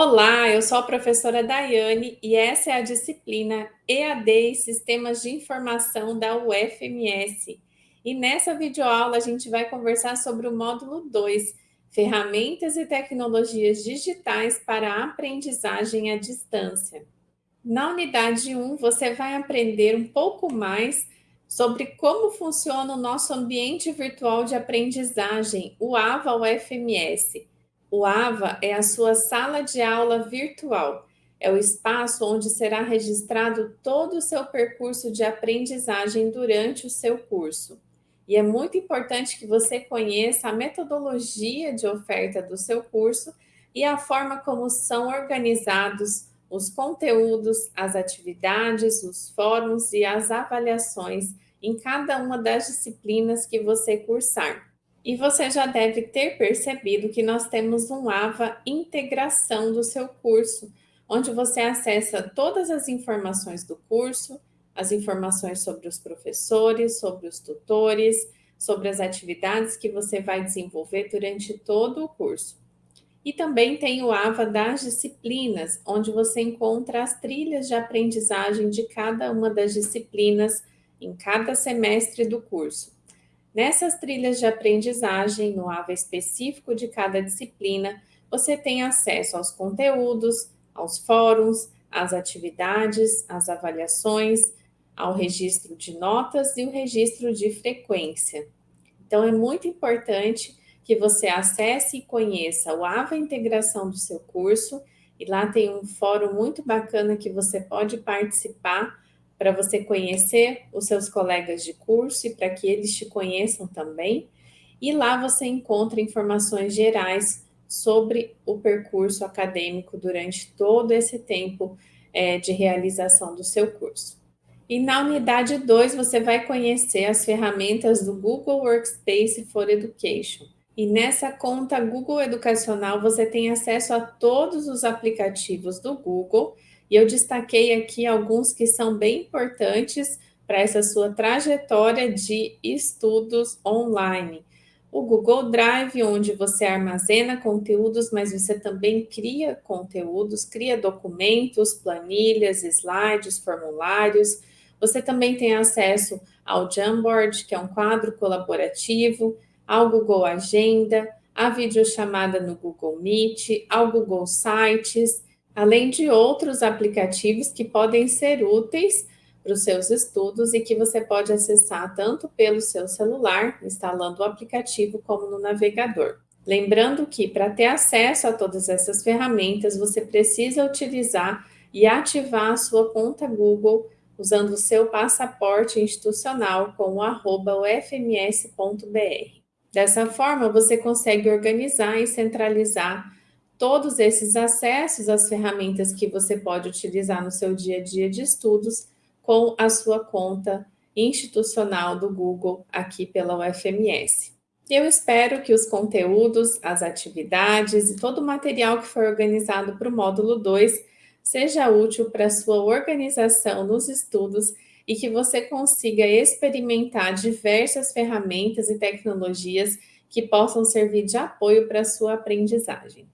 Olá, eu sou a professora Daiane e essa é a disciplina EAD e Sistemas de Informação da UFMS. E nessa videoaula a gente vai conversar sobre o módulo 2, Ferramentas e Tecnologias Digitais para a Aprendizagem à Distância. Na unidade 1, você vai aprender um pouco mais sobre como funciona o nosso ambiente virtual de aprendizagem, o AVA UFMS, o AVA é a sua sala de aula virtual. É o espaço onde será registrado todo o seu percurso de aprendizagem durante o seu curso. E é muito importante que você conheça a metodologia de oferta do seu curso e a forma como são organizados os conteúdos, as atividades, os fóruns e as avaliações em cada uma das disciplinas que você cursar. E você já deve ter percebido que nós temos um AVA integração do seu curso, onde você acessa todas as informações do curso, as informações sobre os professores, sobre os tutores, sobre as atividades que você vai desenvolver durante todo o curso. E também tem o AVA das disciplinas, onde você encontra as trilhas de aprendizagem de cada uma das disciplinas em cada semestre do curso. Nessas trilhas de aprendizagem, no AVA específico de cada disciplina, você tem acesso aos conteúdos, aos fóruns, às atividades, às avaliações, ao registro de notas e o registro de frequência. Então, é muito importante que você acesse e conheça o AVA Integração do seu curso, e lá tem um fórum muito bacana que você pode participar para você conhecer os seus colegas de curso e para que eles te conheçam também. E lá você encontra informações gerais sobre o percurso acadêmico durante todo esse tempo é, de realização do seu curso. E na unidade 2, você vai conhecer as ferramentas do Google Workspace for Education. E nessa conta Google Educacional, você tem acesso a todos os aplicativos do Google e eu destaquei aqui alguns que são bem importantes para essa sua trajetória de estudos online. O Google Drive, onde você armazena conteúdos, mas você também cria conteúdos, cria documentos, planilhas, slides, formulários. Você também tem acesso ao Jamboard, que é um quadro colaborativo, ao Google Agenda, a videochamada no Google Meet, ao Google Sites, além de outros aplicativos que podem ser úteis para os seus estudos e que você pode acessar tanto pelo seu celular, instalando o aplicativo, como no navegador. Lembrando que, para ter acesso a todas essas ferramentas, você precisa utilizar e ativar a sua conta Google usando o seu passaporte institucional com o arroba ufms.br. Dessa forma, você consegue organizar e centralizar todos esses acessos às ferramentas que você pode utilizar no seu dia a dia de estudos com a sua conta institucional do Google aqui pela UFMS. Eu espero que os conteúdos, as atividades e todo o material que foi organizado para o módulo 2 seja útil para a sua organização nos estudos e que você consiga experimentar diversas ferramentas e tecnologias que possam servir de apoio para a sua aprendizagem.